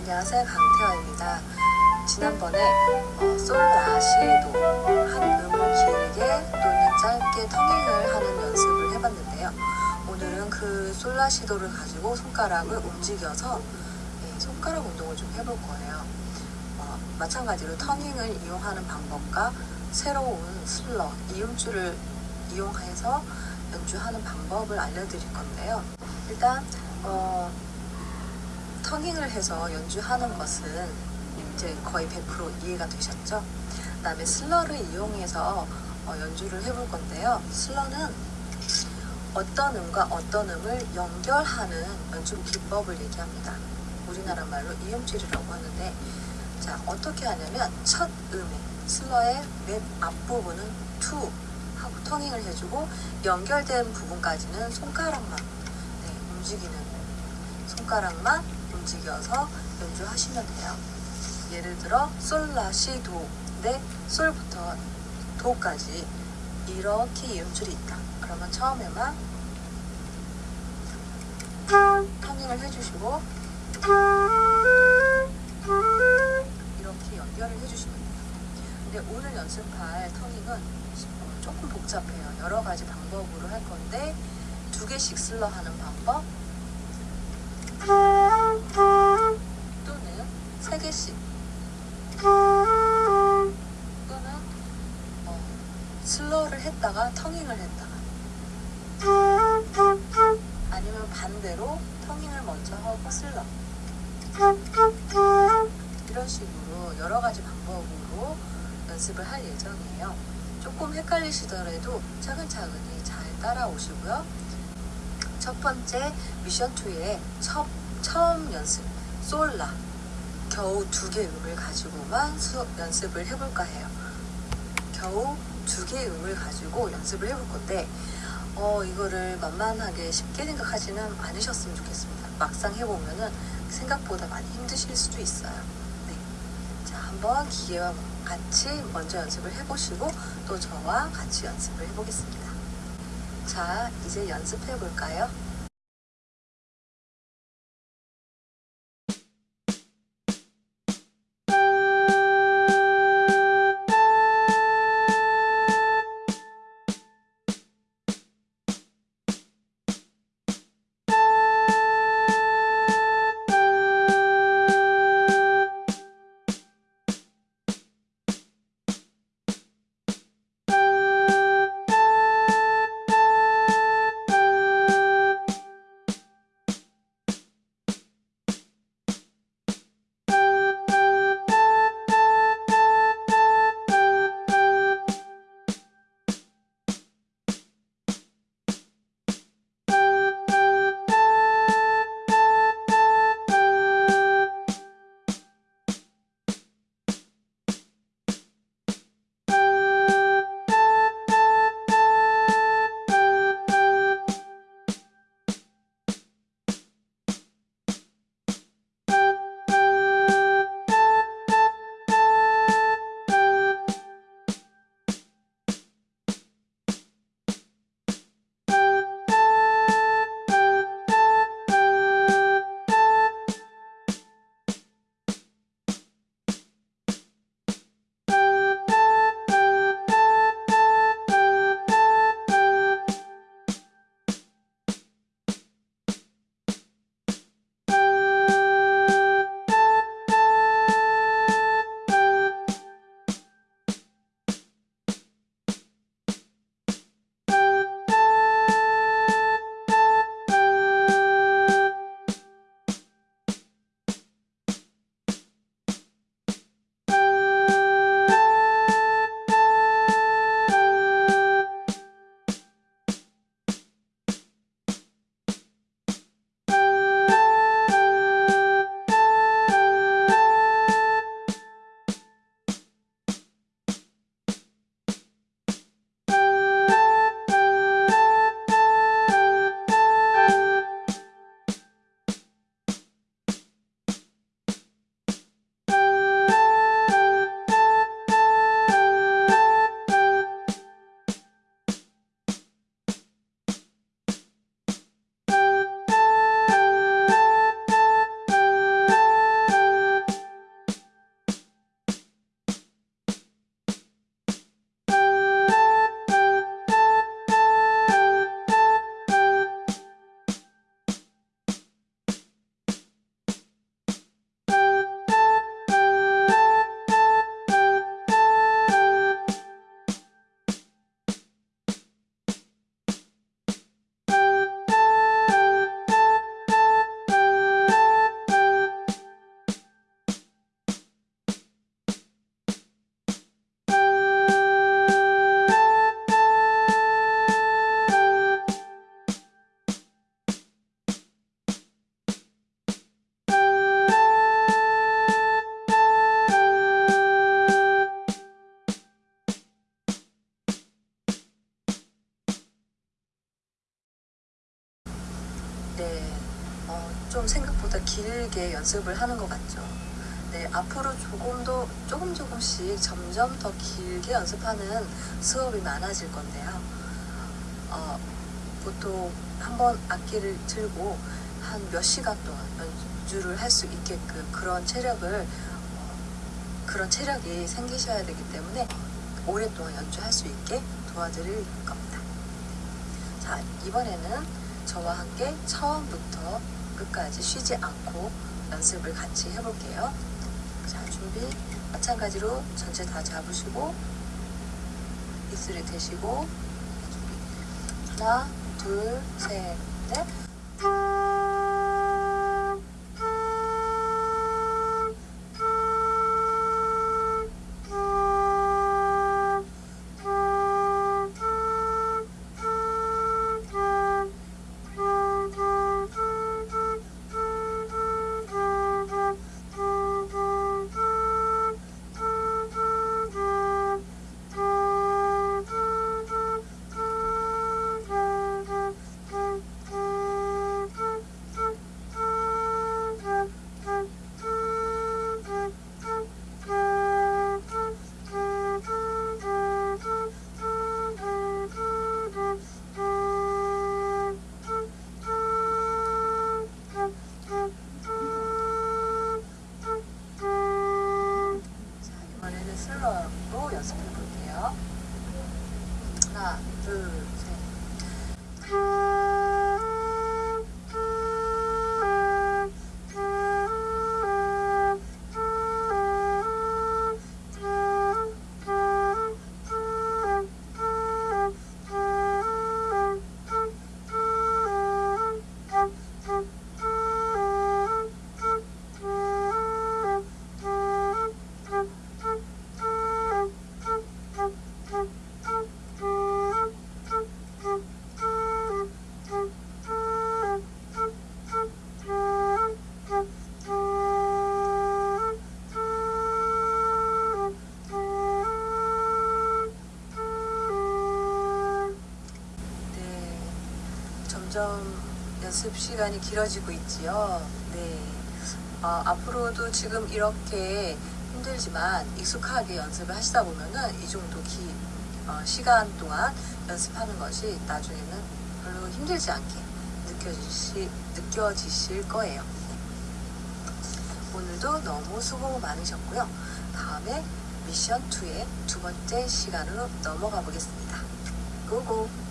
안녕하세요 강태화입니다. 지난번에 어, 솔라시도 한 음을 길게 또는 짧게 터닝을 하는 연습을 해봤는데요. 오늘은 그 솔라 시도를 가지고 손가락을 움직여서 예, 손가락 운동을 좀 해볼 거예요. 어, 마찬가지로 터닝을 이용하는 방법과 새로운 슬러, 이음줄을 이용해서 연주하는 방법을 알려드릴 건데요. 일단 어, tonguing을 해서 연주하는 것은 이제 거의 100% 이해가 되셨죠? 그 다음에 슬러를 이용해서 어, 연주를 해볼 건데요. 슬러는 어떤 음과 어떤 음을 연결하는 연주 기법을 얘기합니다. 우리나라 말로 이음줄이라고 하는데 자 어떻게 하냐면 첫 음에 슬러의 맨 앞부분은 투 하고 터닝을 해주고 연결된 부분까지는 손가락만 네, 움직이는 손가락만 움직여서 연주하시면 돼요. 예를 들어 솔라 시도인데 솔부터 도까지 이렇게 이음줄이 있다. 그러면 처음에만 터닝을 해주시고 이렇게 연결을 해주시면 돼요. 근데 오늘 연습할 터닝은 어, 조금 복잡해요. 여러 가지 방법으로 할 건데 두 개씩 슬러 하는 방법 3개씩 또는 어, 슬러를 했다가 터닝을 했다가 아니면 반대로 터닝을 먼저 하고 슬러 이런 식으로 여러 가지 방법으로 연습을 할 예정이에요. 조금 헷갈리시더라도 차근차근히 잘 따라오시고요. 첫 번째 미션 2의 첫, 처음 연습 솔라 겨우 두개 음을 가지고만 수, 연습을 해볼까 해요. 겨우 두 개의 음을 가지고 연습을 해볼 건데 어, 이거를 만만하게 쉽게 생각하지는 않으셨으면 좋겠습니다. 막상 해보면은 생각보다 많이 힘드실 수도 있어요. 네. 자, 한번 기계와 같이 먼저 연습을 해보시고 또 저와 같이 연습을 해보겠습니다. 자, 이제 연습해 볼까요? 연습을 하는 것 같죠. 네, 앞으로 조금 더 조금 조금씩 점점 더 길게 연습하는 수업이 많아질 건데요. 어, 보통 한 번 악기를 들고 한 몇 시간 동안 연주를 할 수 있게끔 그런 체력을 어, 그런 체력이 생기셔야 되기 때문에 오랫동안 연주할 수 있게 도와드릴 겁니다. 자, 이번에는 저와 함께 처음부터 끝까지 쉬지 않고 연습을 같이 해볼게요. 자, 준비. 마찬가지로 전체 다 잡으시고, 입술에 대시고. 하나, 둘, 셋, 넷. 점점 연습 시간이 길어지고 있지요. 네, 어, 앞으로도 지금 이렇게 힘들지만 익숙하게 연습을 하시다 보면은 이 정도 기, 어, 시간 동안 연습하는 것이 나중에는 별로 힘들지 않게 느껴지시, 느껴지실 거예요. 네. 오늘도 너무 수고 많으셨고요. 다음에 미션 2의 두 번째 시간으로 넘어가 보겠습니다. 고고!